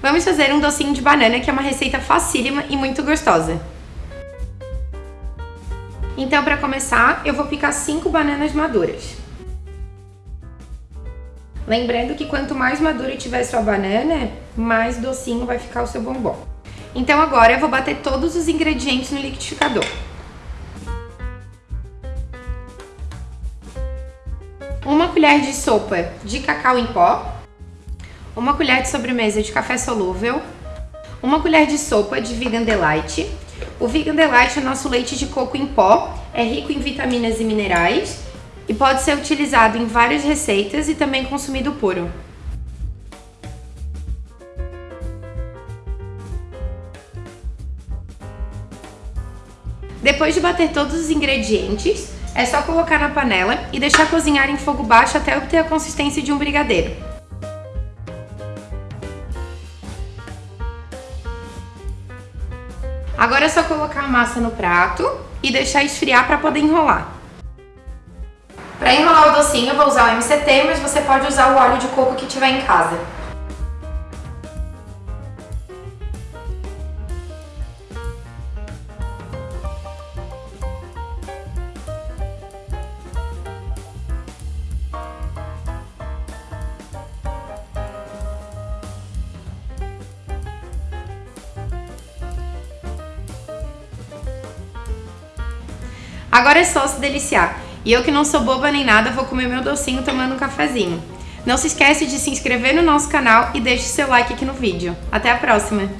Vamos fazer um docinho de banana, que é uma receita facílima e muito gostosa. Então, para começar, eu vou picar 5 bananas maduras. Lembrando que quanto mais madura tiver sua banana, mais docinho vai ficar o seu bombom. Então agora eu vou bater todos os ingredientes no liquidificador. Uma colher de sopa de cacau em pó, uma colher de sobremesa de café solúvel, uma colher de sopa de Vegan Delight. O Vegan Delight é nosso leite de coco em pó, é rico em vitaminas e minerais e pode ser utilizado em várias receitas e também consumido puro. Depois de bater todos os ingredientes, é só colocar na panela e deixar cozinhar em fogo baixo até obter a consistência de um brigadeiro. Agora é só colocar a massa no prato e deixar esfriar para poder enrolar. Para enrolar o docinho eu vou usar o MCT, mas você pode usar o óleo de coco que tiver em casa. Agora é só se deliciar. E eu que não sou boba nem nada, vou comer meu docinho tomando um cafezinho. Não se esquece de se inscrever no nosso canal e deixe seu like aqui no vídeo. Até a próxima!